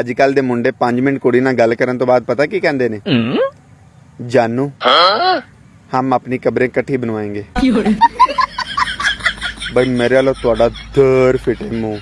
ਅੱਜ ਕੱਲ ਦੇ ਮੁੰਡੇ 5 ਮਿੰਟ ਕੁੜੀ ਨਾਲ ਗੱਲ ਕਰਨ ਤੋਂ ਬਾਅਦ ਪਤਾ ਕੀ ਕਹਿੰਦੇ ਨੇ? ਜਾਨੂ। ਹਮ ਆਪਣੀ ਕਬਰੇ ਇਕੱਠੀ ਬਣਵਾएंगे ਬਈ ਮੇਰੇ ਵੱਲੋਂ ਤੁਹਾਡਾ ਦਰ ਫਿਟੇ ਮੂੰਹ।